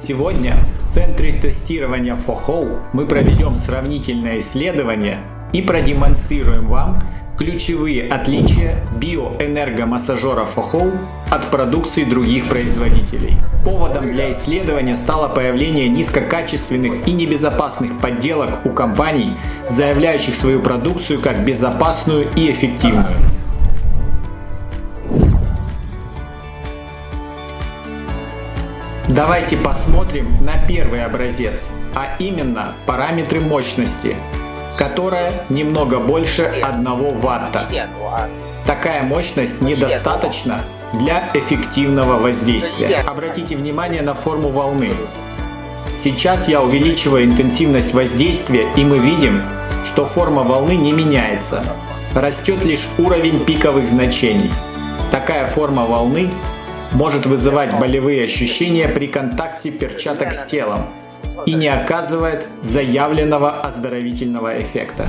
Сегодня в Центре тестирования FOHO мы проведем сравнительное исследование и продемонстрируем вам ключевые отличия биоэнергомассажера FOHO от продукции других производителей. Поводом для исследования стало появление низкокачественных и небезопасных подделок у компаний, заявляющих свою продукцию как безопасную и эффективную. Давайте посмотрим на первый образец, а именно параметры мощности, которая немного больше 1 ватта. Такая мощность недостаточна для эффективного воздействия. Обратите внимание на форму волны. Сейчас я увеличиваю интенсивность воздействия и мы видим, что форма волны не меняется. Растет лишь уровень пиковых значений. Такая форма волны может вызывать болевые ощущения при контакте перчаток с телом и не оказывает заявленного оздоровительного эффекта.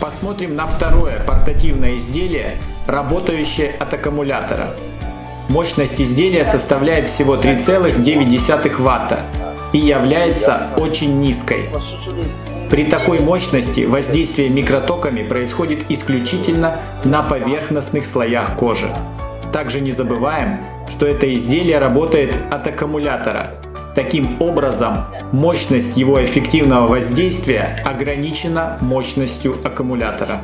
Посмотрим на второе портативное изделие, работающее от аккумулятора. Мощность изделия составляет всего 3,9 Вт и является очень низкой. При такой мощности воздействие микротоками происходит исключительно на поверхностных слоях кожи. Также не забываем, что это изделие работает от аккумулятора. Таким образом, мощность его эффективного воздействия ограничена мощностью аккумулятора.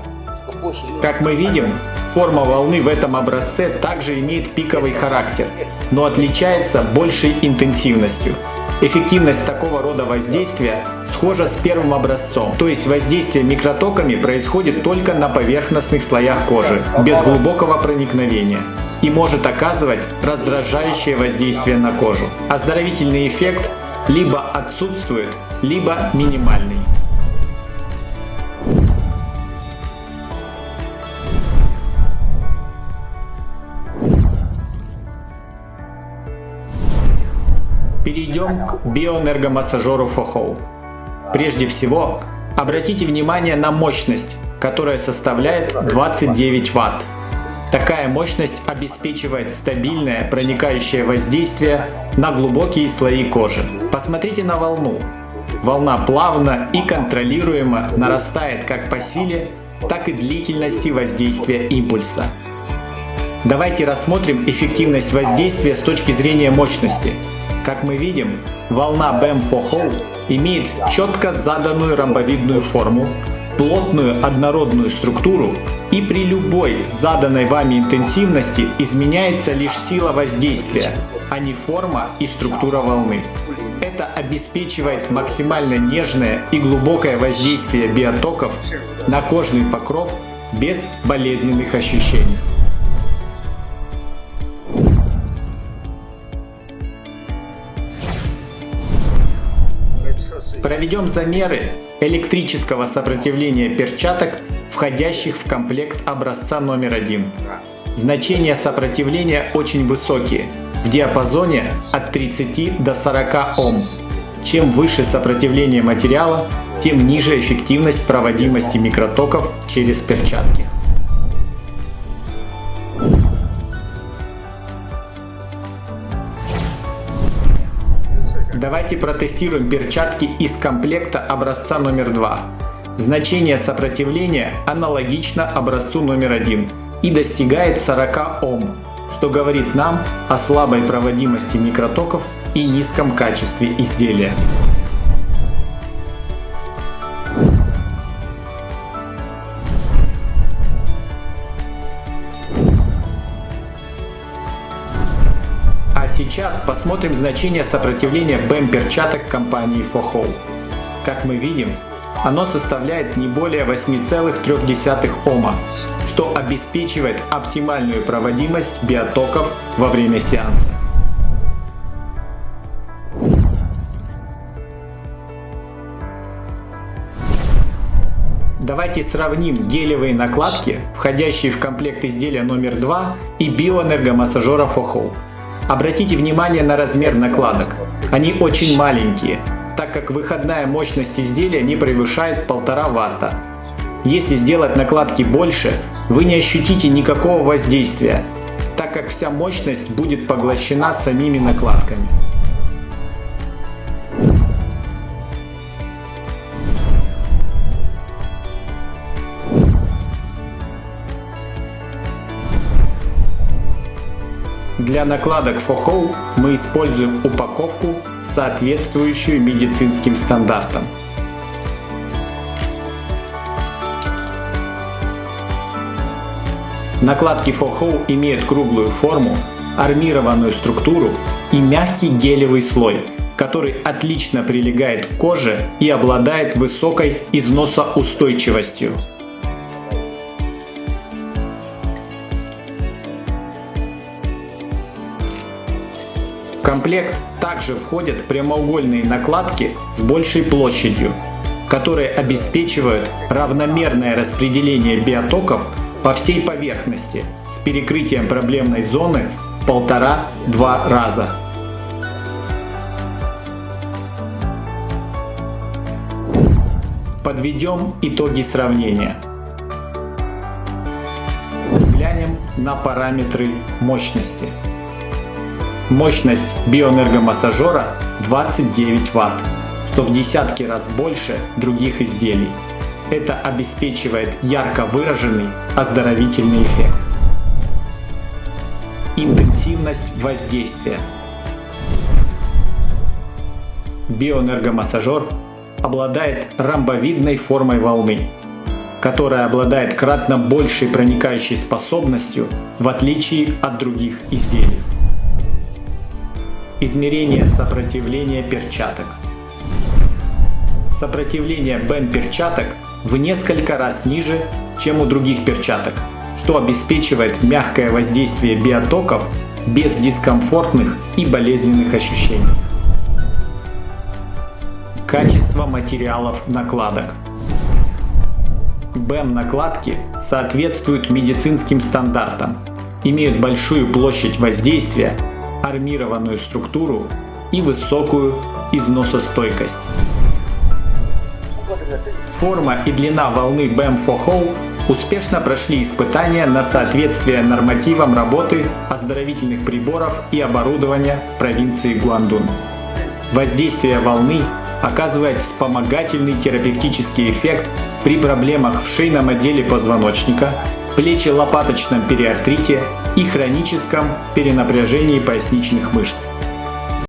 Как мы видим, форма волны в этом образце также имеет пиковый характер, но отличается большей интенсивностью. Эффективность такого рода воздействия схожа с первым образцом, то есть воздействие микротоками происходит только на поверхностных слоях кожи, без глубокого проникновения и может оказывать раздражающее воздействие на кожу. Оздоровительный эффект либо отсутствует, либо минимальный. Перейдем к биоэнергомассажеру FOHO. Прежде всего, обратите внимание на мощность, которая составляет 29 Вт. Такая мощность обеспечивает стабильное проникающее воздействие на глубокие слои кожи. Посмотрите на волну. Волна плавно и контролируемо нарастает как по силе, так и длительности воздействия импульса. Давайте рассмотрим эффективность воздействия с точки зрения мощности. Как мы видим, волна BAM for имеет четко заданную ромбовидную форму, плотную однородную структуру и при любой заданной вами интенсивности изменяется лишь сила воздействия, а не форма и структура волны. Это обеспечивает максимально нежное и глубокое воздействие биотоков на кожный покров без болезненных ощущений. Проведем замеры электрического сопротивления перчаток, входящих в комплект образца номер один. Значения сопротивления очень высокие, в диапазоне от 30 до 40 Ом. Чем выше сопротивление материала, тем ниже эффективность проводимости микротоков через перчатки. Давайте протестируем перчатки из комплекта образца номер 2. Значение сопротивления аналогично образцу номер 1 и достигает 40 Ом, что говорит нам о слабой проводимости микротоков и низком качестве изделия. Посмотрим значение сопротивления BEM-перчаток компании FOHO. Как мы видим, оно составляет не более 8,3 Ома, что обеспечивает оптимальную проводимость биотоков во время сеанса. Давайте сравним гелевые накладки, входящие в комплект изделия номер 2 и биоэнергомассажера FOHO. Обратите внимание на размер накладок. Они очень маленькие, так как выходная мощность изделия не превышает 1,5 Вт. Если сделать накладки больше, вы не ощутите никакого воздействия, так как вся мощность будет поглощена самими накладками. Для накладок FOHO мы используем упаковку, соответствующую медицинским стандартам. Накладки FOHO имеют круглую форму, армированную структуру и мягкий гелевый слой, который отлично прилегает к коже и обладает высокой износоустойчивостью. Комплект также входят прямоугольные накладки с большей площадью, которые обеспечивают равномерное распределение биотоков по всей поверхности с перекрытием проблемной зоны в полтора-два раза. Подведем итоги сравнения. Взглянем на параметры мощности. Мощность биоэнергомассажера 29 Вт, что в десятки раз больше других изделий. Это обеспечивает ярко выраженный оздоровительный эффект. Интенсивность воздействия. Биоэнергомассажер обладает ромбовидной формой волны, которая обладает кратно большей проникающей способностью в отличие от других изделий. Измерение сопротивления перчаток. Сопротивление БЭМ перчаток в несколько раз ниже, чем у других перчаток, что обеспечивает мягкое воздействие биотоков без дискомфортных и болезненных ощущений. Качество материалов накладок. БЭМ-накладки соответствуют медицинским стандартам, имеют большую площадь воздействия, армированную структуру и высокую износостойкость. Форма и длина волны BAM4HOLE успешно прошли испытания на соответствие нормативам работы оздоровительных приборов и оборудования провинции Гуандун. Воздействие волны оказывает вспомогательный терапевтический эффект при проблемах в шейном отделе позвоночника, плече-лопаточном периартрите и хроническом перенапряжении поясничных мышц.